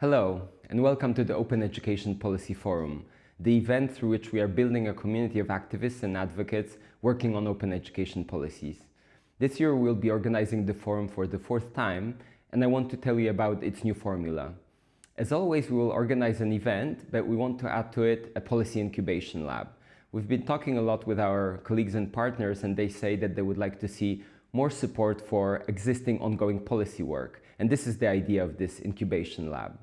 Hello, and welcome to the Open Education Policy Forum, the event through which we are building a community of activists and advocates working on open education policies. This year we'll be organizing the forum for the fourth time, and I want to tell you about its new formula. As always, we will organize an event, but we want to add to it a policy incubation lab. We've been talking a lot with our colleagues and partners, and they say that they would like to see more support for existing ongoing policy work. And this is the idea of this incubation lab.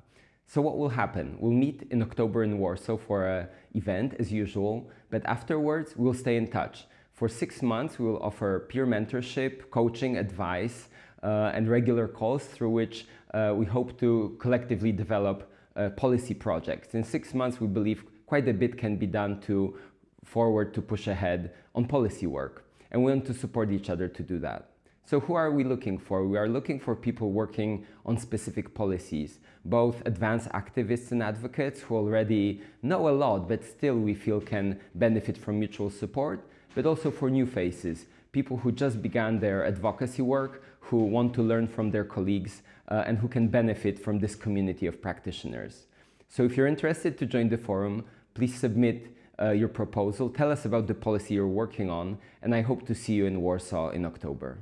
So what will happen? We'll meet in October in Warsaw for an event as usual, but afterwards we'll stay in touch. For six months, we will offer peer mentorship, coaching, advice, uh, and regular calls through which uh, we hope to collectively develop uh, policy projects. In six months, we believe quite a bit can be done to forward to push ahead on policy work. And we want to support each other to do that. So who are we looking for? We are looking for people working on specific policies, both advanced activists and advocates who already know a lot, but still we feel can benefit from mutual support, but also for new faces, people who just began their advocacy work, who want to learn from their colleagues, uh, and who can benefit from this community of practitioners. So if you're interested to join the forum, please submit uh, your proposal, tell us about the policy you're working on, and I hope to see you in Warsaw in October.